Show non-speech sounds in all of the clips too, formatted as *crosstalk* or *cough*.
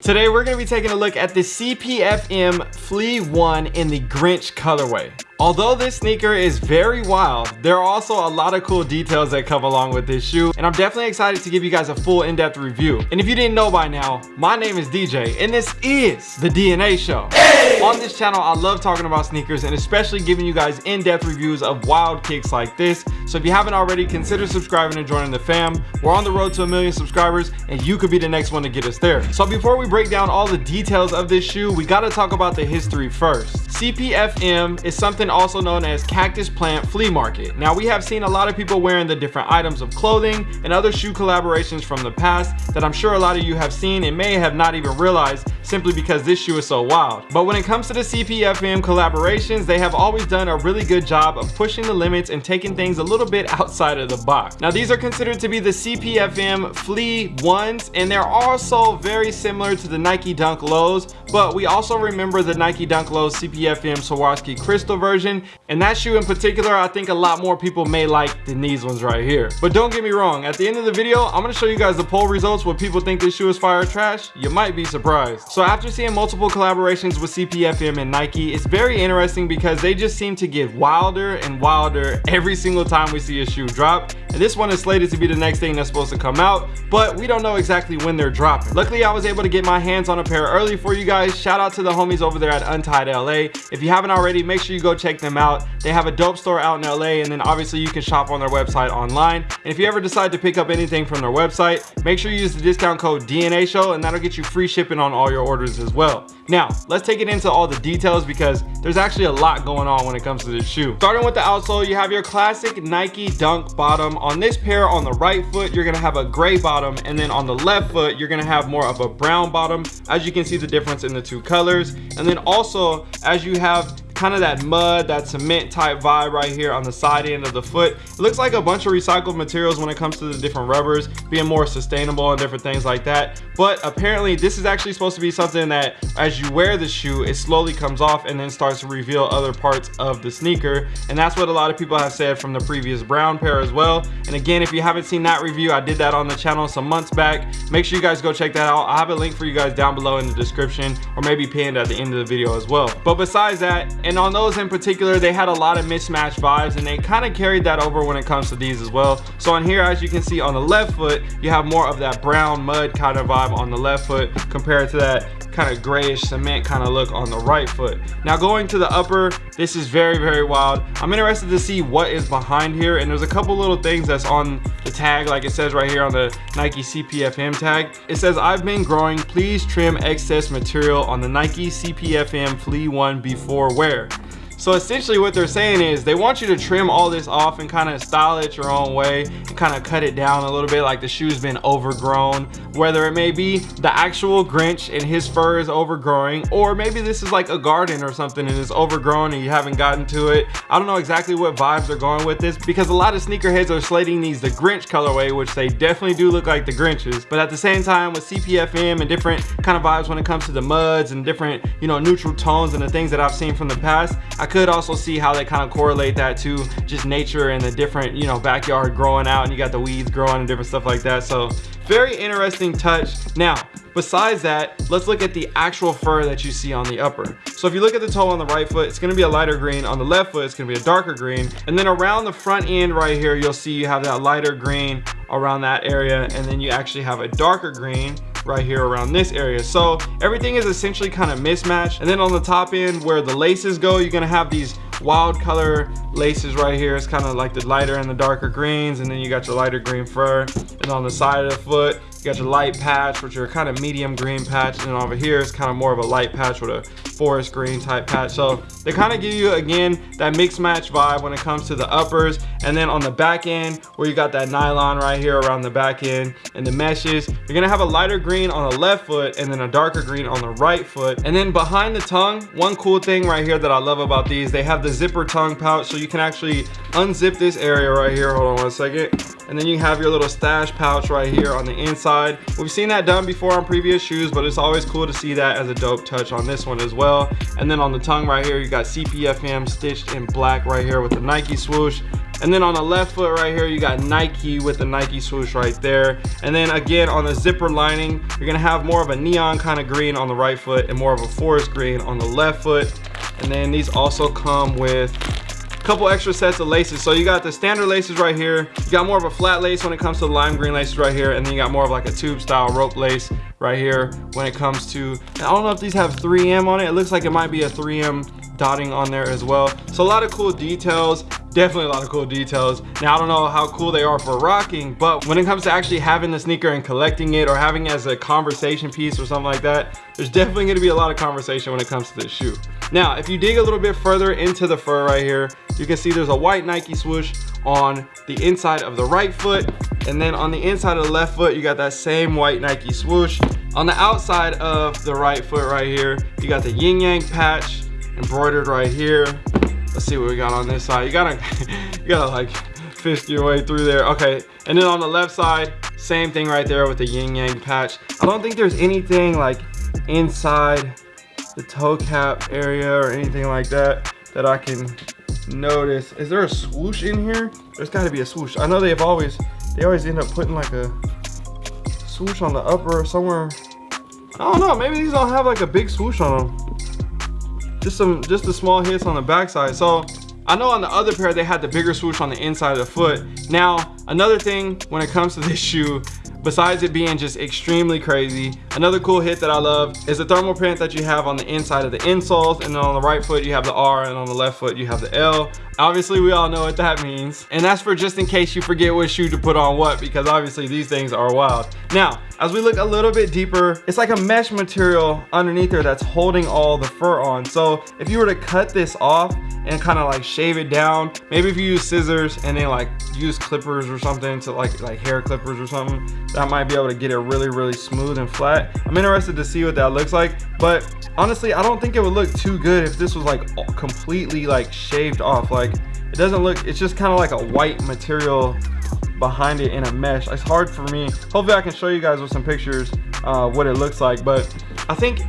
Today we're going to be taking a look at the CPFM Flea 1 in the Grinch colorway. Although this sneaker is very wild, there are also a lot of cool details that come along with this shoe, and I'm definitely excited to give you guys a full in-depth review. And if you didn't know by now, my name is DJ, and this is The DNA Show. Hey! On this channel, I love talking about sneakers, and especially giving you guys in-depth reviews of wild kicks like this. So if you haven't already, consider subscribing and joining the fam. We're on the road to a million subscribers, and you could be the next one to get us there. So before we break down all the details of this shoe, we gotta talk about the history first. CPFM is something also known as Cactus Plant Flea Market. Now we have seen a lot of people wearing the different items of clothing and other shoe collaborations from the past that I'm sure a lot of you have seen and may have not even realized simply because this shoe is so wild. But when it comes to the CPFM collaborations, they have always done a really good job of pushing the limits and taking things a little bit outside of the box. Now these are considered to be the CPFM Flea ones and they're also very similar to the Nike Dunk Lows, but we also remember the Nike Dunk Lows CPFM Swarovski Crystal version and that shoe in particular, I think a lot more people may like than these ones right here. But don't get me wrong, at the end of the video, I'm gonna show you guys the poll results what people think this shoe is fire trash. You might be surprised. So after seeing multiple collaborations with CPFM and Nike, it's very interesting because they just seem to get wilder and wilder every single time we see a shoe drop. And this one is slated to be the next thing that's supposed to come out, but we don't know exactly when they're dropping. Luckily, I was able to get my hands on a pair early for you guys. Shout out to the homies over there at Untied LA. If you haven't already, make sure you go check them out. They have a dope store out in LA, and then obviously you can shop on their website online. And if you ever decide to pick up anything from their website, make sure you use the discount code DNA Show, and that'll get you free shipping on all your orders as as well. Now, let's take it into all the details because there's actually a lot going on when it comes to this shoe. Starting with the outsole, you have your classic Nike Dunk bottom. On this pair on the right foot, you're gonna have a gray bottom, and then on the left foot, you're gonna have more of a brown bottom. As you can see the difference in the two colors. And then also, as you have kind of that mud, that cement type vibe right here on the side end of the foot. It looks like a bunch of recycled materials when it comes to the different rubbers, being more sustainable and different things like that. But apparently this is actually supposed to be something that as you wear the shoe, it slowly comes off and then starts to reveal other parts of the sneaker. And that's what a lot of people have said from the previous brown pair as well. And again, if you haven't seen that review, I did that on the channel some months back. Make sure you guys go check that out. i have a link for you guys down below in the description or maybe pinned at the end of the video as well. But besides that, and on those in particular they had a lot of mismatched vibes and they kind of carried that over when it comes to these as well. So on here as you can see on the left foot you have more of that brown mud kind of vibe on the left foot compared to that kind of grayish cement kind of look on the right foot. Now going to the upper this is very very wild. I'm interested to see what is behind here and there's a couple little things that's on the tag like it says right here on the nike cpfm tag. It says i've been growing please trim excess material on the nike cpfm flea one before wear so essentially what they're saying is they want you to trim all this off and kind of style it your own way and kind of cut it down a little bit like the shoe's been overgrown. Whether it may be the actual Grinch and his fur is overgrowing or maybe this is like a garden or something and it's overgrown and you haven't gotten to it. I don't know exactly what vibes they're going with this because a lot of sneakerheads are slating these the Grinch colorway which they definitely do look like the Grinches. But at the same time with CPFM and different kind of vibes when it comes to the muds and different you know neutral tones and the things that I've seen from the past, I could also see how they kind of correlate that to just nature and the different, you know, backyard growing out and you got the weeds growing and different stuff like that. So very interesting touch. Now, besides that, let's look at the actual fur that you see on the upper. So if you look at the toe on the right foot, it's gonna be a lighter green. On the left foot, it's gonna be a darker green. And then around the front end right here, you'll see you have that lighter green around that area. And then you actually have a darker green right here around this area. So everything is essentially kind of mismatched. And then on the top end where the laces go you're gonna have these wild color laces right here. It's kind of like the lighter and the darker greens and then you got your lighter green fur. And on the side of the foot you got your light patch which are kind of medium green patch and over here it's kind of more of a light patch with a forest green type patch. So they kind of give you again that mix match vibe when it comes to the uppers. And then on the back end where you got that nylon right here around the back end and the meshes you're gonna have a lighter green on the left foot and then a darker green on the right foot. And then behind the tongue one cool thing right here that i love about these they have the zipper tongue pouch so you can actually unzip this area right here. Hold on one second. And then you have your little stash pouch right here on the inside. We've seen that done before on previous shoes but it's always cool to see that as a dope touch on this one as well. And then on the tongue right here you got cpfm stitched in black right here with the nike swoosh. And then on the left foot right here, you got Nike with the Nike swoosh right there. And then again, on the zipper lining, you're gonna have more of a neon kind of green on the right foot and more of a forest green on the left foot. And then these also come with a couple extra sets of laces. So you got the standard laces right here. You got more of a flat lace when it comes to lime green laces right here. And then you got more of like a tube style rope lace right here when it comes to, I don't know if these have 3M on it. It looks like it might be a 3M dotting on there as well. So a lot of cool details definitely a lot of cool details. Now i don't know how cool they are for rocking but when it comes to actually having the sneaker and collecting it or having it as a conversation piece or something like that there's definitely to be a lot of conversation when it comes to this shoe. Now if you dig a little bit further into the fur right here you can see there's a white nike swoosh on the inside of the right foot and then on the inside of the left foot you got that same white nike swoosh. On the outside of the right foot right here you got the yin yang patch embroidered right here. Let's see what we got on this side. You gotta *laughs* you gotta like fist your way through there. Okay and then on the left side same thing right there with the yin yang patch. I don't think there's anything like inside the toe cap area or anything like that that i can notice. Is there a swoosh in here? There's got to be a swoosh. I know they've always they always end up putting like a swoosh on the upper somewhere. I don't know maybe these don't have like a big swoosh on them just some just the small hits on the backside. So I know on the other pair they had the bigger swoosh on the inside of the foot. Now another thing when it comes to this shoe besides it being just extremely crazy another cool hit that i love is the thermal print that you have on the inside of the insoles and then on the right foot you have the r and on the left foot you have the l. Obviously we all know what that means. And that's for just in case you forget what shoe to put on what because obviously these things are wild. Now as we look a little bit deeper it's like a mesh material underneath there that's holding all the fur on. So if you were to cut this off and kind of like shave it down maybe if you use scissors and then like use clippers or something to like like hair clippers or something that might be able to get it really really smooth and flat. I'm interested to see what that looks like but honestly i don't think it would look too good if this was like completely like shaved off. Like it doesn't look it's just kind of like a white material behind it in a mesh. It's hard for me. Hopefully i can show you guys with some pictures uh, what it looks like but i think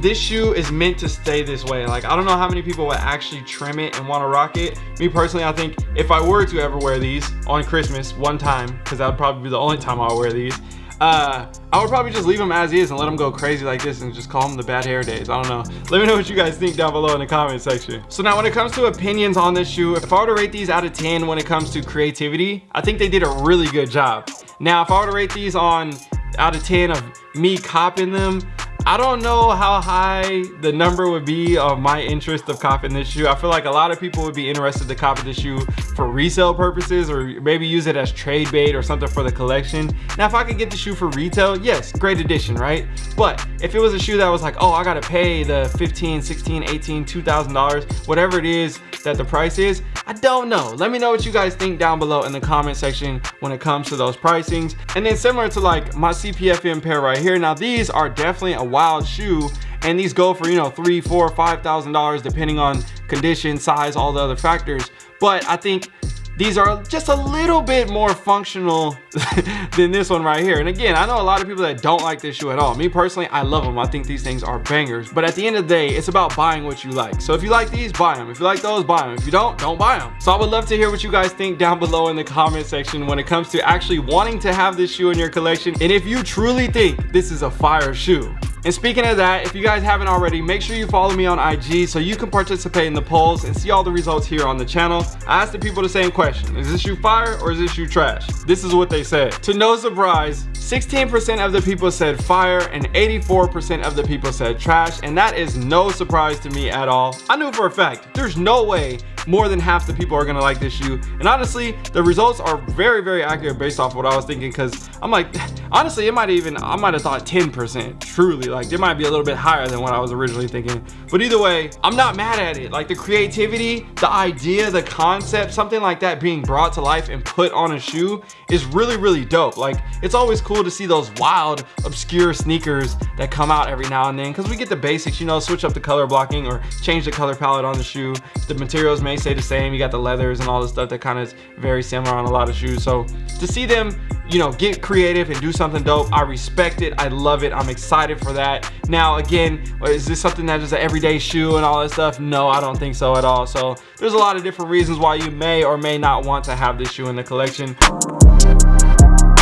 this shoe is meant to stay this way like i don't know how many people would actually trim it and want to rock it me personally i think if i were to ever wear these on christmas one time because that would probably be the only time i'll wear these uh, I would probably just leave them as is and let them go crazy like this and just call them the bad hair days. I don't know. Let me know what you guys think down below in the comment section. So now when it comes to opinions on this shoe, if I were to rate these out of 10 when it comes to creativity, I think they did a really good job. Now, if I were to rate these on out of 10 of me copping them, I don't know how high the number would be of my interest of copping this shoe. I feel like a lot of people would be interested to copy this shoe for resale purposes or maybe use it as trade bait or something for the collection. Now, if I could get the shoe for retail, yes, great addition, right? But if it was a shoe that was like, oh, I gotta pay the 15, 16, 18, $2,000, whatever it is that the price is, I don't know. Let me know what you guys think down below in the comment section when it comes to those pricings. And then similar to like my CPFM pair right here, now these are definitely a wild shoe and these go for you know three four five thousand dollars depending on condition size all the other factors. But i think these are just a little bit more functional *laughs* than this one right here. And again i know a lot of people that don't like this shoe at all. Me personally i love them. I think these things are bangers. But at the end of the day it's about buying what you like. So if you like these buy them if you like those buy them if you don't don't buy them so i would love to hear what you guys think down below in the comment section when it comes to actually wanting to have this shoe in your collection. And if you truly think this is a fire shoe and speaking of that, if you guys haven't already, make sure you follow me on IG so you can participate in the polls and see all the results here on the channel. I asked the people the same question. Is this you fire or is this you trash? This is what they said. To no surprise, 16% of the people said fire and 84% of the people said trash. And that is no surprise to me at all. I knew for a fact, there's no way more than half the people are gonna like this shoe. And honestly, the results are very, very accurate based off what I was thinking because I'm like, *sighs* honestly, it might even, I might have thought 10% truly. Like it might be a little bit higher than what I was originally thinking. But either way, I'm not mad at it. Like the creativity, the idea, the concept, something like that being brought to life and put on a shoe is really, really dope. Like it's always cool to see those wild, obscure sneakers that come out every now and then because we get the basics, you know, switch up the color blocking or change the color palette on the shoe. The materials may stay the same. You got the leathers and all the stuff that kind of is very similar on a lot of shoes. So to see them you know get creative and do something dope i respect it. I love it. I'm excited for that. Now again is this something that is an everyday shoe and all that stuff? No i don't think so at all. So there's a lot of different reasons why you may or may not want to have this shoe in the collection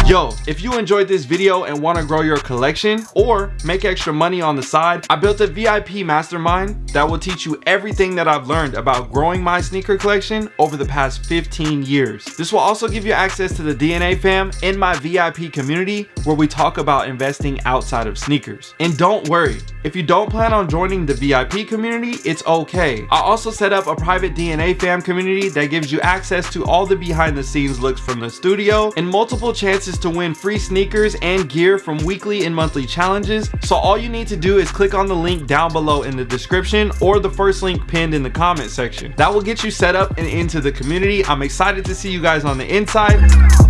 Yo, if you enjoyed this video and want to grow your collection or make extra money on the side, I built a VIP mastermind that will teach you everything that I've learned about growing my sneaker collection over the past 15 years. This will also give you access to the DNA fam in my VIP community where we talk about investing outside of sneakers. And don't worry, if you don't plan on joining the VIP community, it's okay. I also set up a private DNA fam community that gives you access to all the behind the scenes looks from the studio and multiple chances to win free sneakers and gear from weekly and monthly challenges. So all you need to do is click on the link down below in the description or the first link pinned in the comment section. That will get you set up and into the community. I'm excited to see you guys on the inside.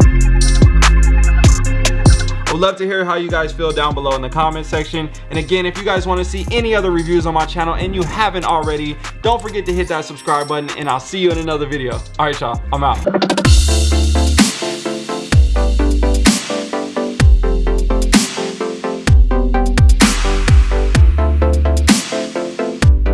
Would love to hear how you guys feel down below in the comment section. And again, if you guys want to see any other reviews on my channel and you haven't already, don't forget to hit that subscribe button and I'll see you in another video. All right, y'all, I'm out.